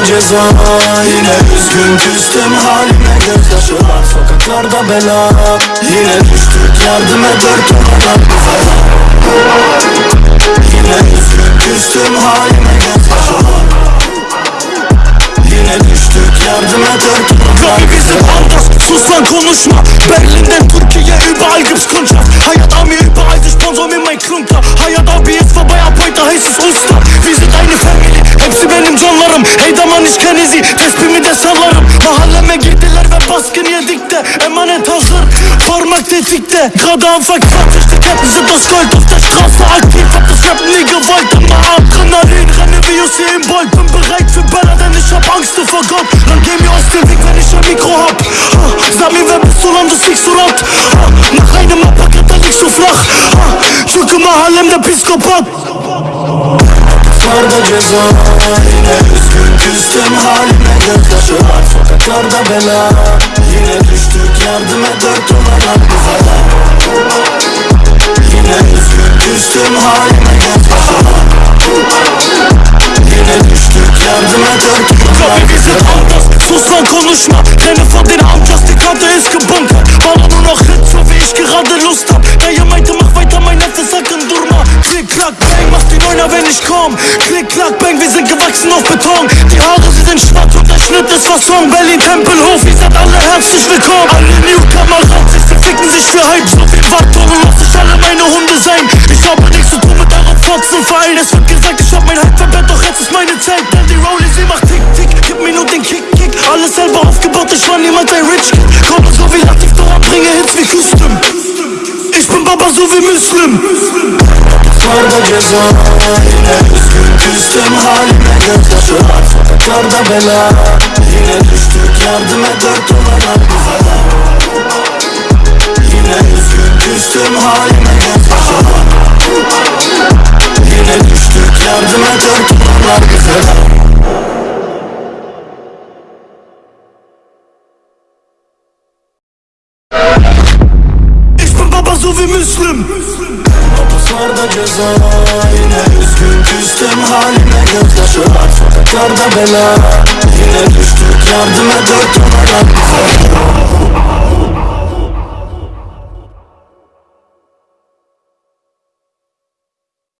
ceza Yine üzgün küstüm halime gözyaşı var. Sokaklarda bela Yine düştük yardım et dört duvarlar bize Yine üzgün küstüm halime gözyaşı var. Yine düştük yardım dört duvarlar Kapı bizim sus lan konuşma. Berlin'den Türkiye überall de Emanet hazır, parmak tetikte Anfang 20, die Ketten sind aus Gold Auf der Straße aktiv, hab das Rap nie gewollt Immer Adrenalin, renne wie Usain Bolt. Bin bereit für Bälle, denn ich hab Angst vor Gott Dann geh mir aus dem Weg, wenn ich ein Mikro hab ha, Sag mir, wer bist du, lan du siehst so laut ha, Nach einem Apparat liegst du flach Çünkü mahallemde psikopat. Sokaklarda ceza Yine küstüm halime gözyaşı var Sokaklarda bela. Yine düştük yardım et dört duvarlar bize. Yine üzgün küstüm halime gözyaşı var Yine düştük yardım et dört bize. Bizim Andas, sus lan konuşma. Renne von den Amjas, die mach die Neuner, wenn ich komm. Klick, klack, bang, wir sind gewachsen auf Beton. Die Haare, sie sind schwarz und der Schnitt ist Fasson. Berlin, Tempelhof, ihr seid alle herzlich willkommen. Alle Newcomer, ranzig, sie ficken sich für Hype. So viel Wartungen, lass ich alle meine Hunde sein. Ich habe nichts zu tun mit eurem Fotzenverein. Es wird gesagt, ich hab mein Hype verbrennt, doch jetzt ist meine Zeit. Denn die Rollie, sie macht tick, tick, gib mir nur den Kick, Kick. Alles selber aufgebaut, ich war niemals ein Rich Kid. Komme so wie Latif, Doran, bringe Hits wie Küsten Ich bin Baba, so wie Muslim Sokaklarda ceza Yine üzgün küstüm halime gözyaşı var Sokaklarda bela Yine düştük yardım et dört duvarlar bize Yine üzgün küstüm halime gözyaşı Yine düştük yardım et dört duvarlar bize Ich bin Baba, so wie Muslim Hapuslarda ceza Yine üzgün küstüm halime gözyaşı Sokaklarda bela Yine düştük. Yardım et dört duvarlar bize